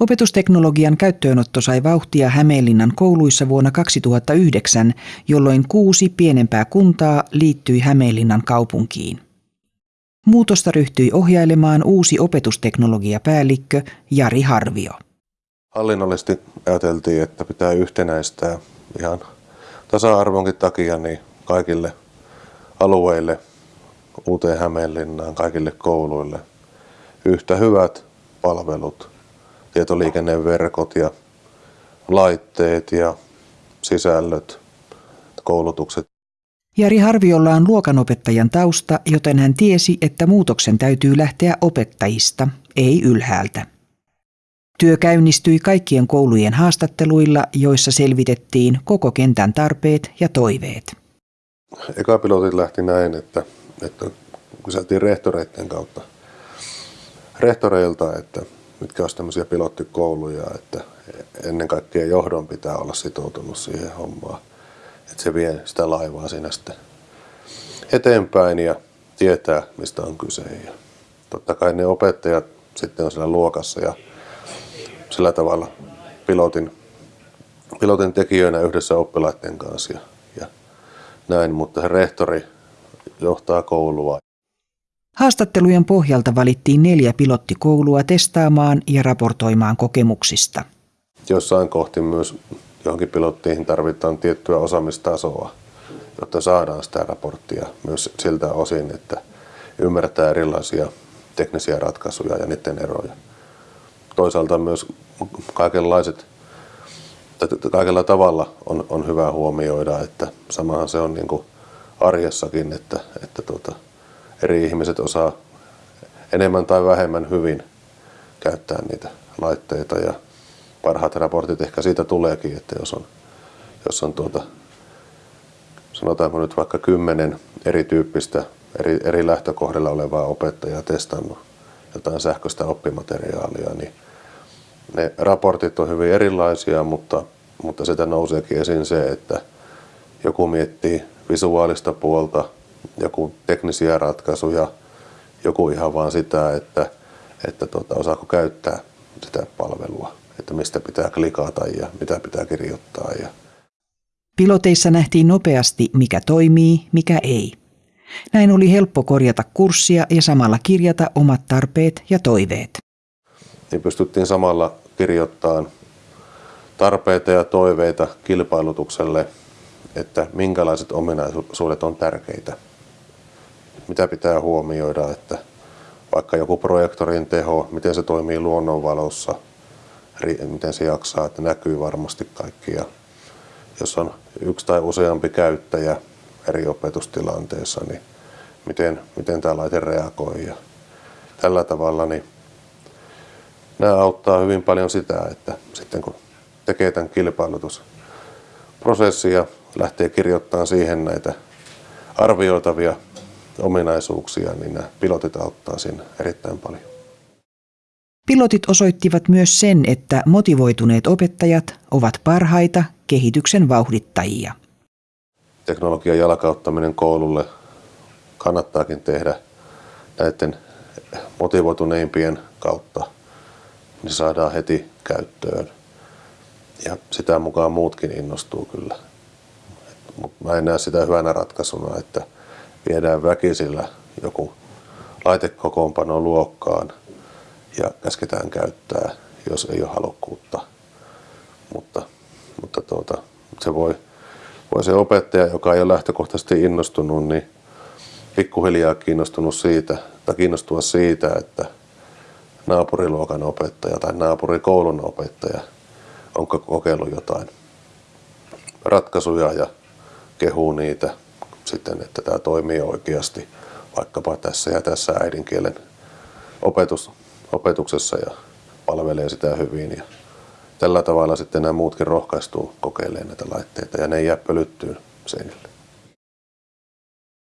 Opetusteknologian käyttöönotto sai vauhtia Hämeenlinnan kouluissa vuonna 2009, jolloin kuusi pienempää kuntaa liittyi Hämeenlinnan kaupunkiin. Muutosta ryhtyi ohjailemaan uusi opetusteknologiapäällikkö Jari Harvio. Hallinnollisesti ajateltiin, että pitää yhtenäistää ihan tasa-arvonkin takia niin kaikille alueille, uuteen Hämeenlinnaan, kaikille kouluille yhtä hyvät palvelut, tietoliikenneverkot ja laitteet ja sisällöt, koulutukset. Jari Harviolla on luokanopettajan tausta, joten hän tiesi, että muutoksen täytyy lähteä opettajista, ei ylhäältä. Työ käynnistyi kaikkien koulujen haastatteluilla, joissa selvitettiin koko kentän tarpeet ja toiveet. Eka pilotit lähti näin, että, että kyseltiin rehtoreiden kautta rehtoreilta, että mitkä olisi tämmöisiä pilottikouluja, että ennen kaikkea johdon pitää olla sitoutunut siihen hommaan, että se vie sitä laivaa siinä sitten eteenpäin ja tietää, mistä on kyse. Ja totta kai ne opettajat sitten on siellä luokassa ja sillä tavalla pilotin, pilotin tekijöinä yhdessä oppilaiden kanssa ja, ja näin, mutta rehtori johtaa koulua. Haastattelujen pohjalta valittiin neljä pilottikoulua testaamaan ja raportoimaan kokemuksista. Jossain kohti myös johonkin pilottiin tarvitaan tiettyä osaamistasoa, jotta saadaan sitä raporttia myös siltä osin, että ymmärtää erilaisia teknisiä ratkaisuja ja niiden eroja. Toisaalta myös kaikenlaiset, kaikella tavalla on, on hyvä huomioida, että samahan se on niin kuin arjessakin, että, että tuota, eri ihmiset osaa enemmän tai vähemmän hyvin käyttää niitä laitteita ja parhaat raportit ehkä siitä tuleekin, että jos on, jos on tuota, sanotaanko nyt vaikka kymmenen erityyppistä, eri, eri lähtökohdalla olevaa opettajaa testannut jotain sähköistä oppimateriaalia, niin ne raportit on hyvin erilaisia, mutta, mutta sitä nouseekin esiin se, että joku miettii visuaalista puolta, joku teknisiä ratkaisuja, joku ihan vaan sitä, että, että tuota, osaako käyttää sitä palvelua, että mistä pitää klikata ja mitä pitää kirjoittaa. Ja... Piloteissa nähtiin nopeasti, mikä toimii, mikä ei. Näin oli helppo korjata kurssia ja samalla kirjata omat tarpeet ja toiveet. Niin pystyttiin samalla kirjoittamaan tarpeita ja toiveita kilpailutukselle, että minkälaiset ominaisuudet on tärkeitä mitä pitää huomioida, että vaikka joku projektorin teho, miten se toimii luonnonvalossa, miten se jaksaa, että näkyy varmasti kaikki. Ja jos on yksi tai useampi käyttäjä eri opetustilanteessa, niin miten, miten tämä laite reagoi. Ja tällä tavalla niin nämä auttaa hyvin paljon sitä, että sitten kun tekee tämän kilpailutusprosessin ja lähtee kirjoittamaan siihen näitä arvioitavia ominaisuuksia, niin nämä pilotit auttaa siinä erittäin paljon. Pilotit osoittivat myös sen, että motivoituneet opettajat ovat parhaita kehityksen vauhdittajia. Teknologian jalkauttaminen koululle kannattaakin tehdä näiden motivoituneimpien kautta, niin saadaan heti käyttöön. Ja sitä mukaan muutkin innostuu kyllä. Mutta mä en näe sitä hyvänä ratkaisuna, että viedään väkisillä joku laitekokoonpano luokkaan ja käsketään käyttää, jos ei ole halukkuutta. Mutta, mutta tuota, se voi, voi se opettaja, joka ei ole lähtökohtaisesti innostunut, niin pikkuhiljaa kiinnostunut siitä, tai kiinnostua siitä, että naapuriluokan opettaja tai naapurikoulun opettaja onko kokeillut jotain ratkaisuja ja kehuu niitä sitten, että tämä toimii oikeasti vaikkapa tässä ja tässä äidinkielen opetus, opetuksessa ja palvelee sitä hyvin. Ja tällä tavalla sitten nämä muutkin rohkaistuu kokeilemaan näitä laitteita ja ne ei jää pölyttyyn seinille.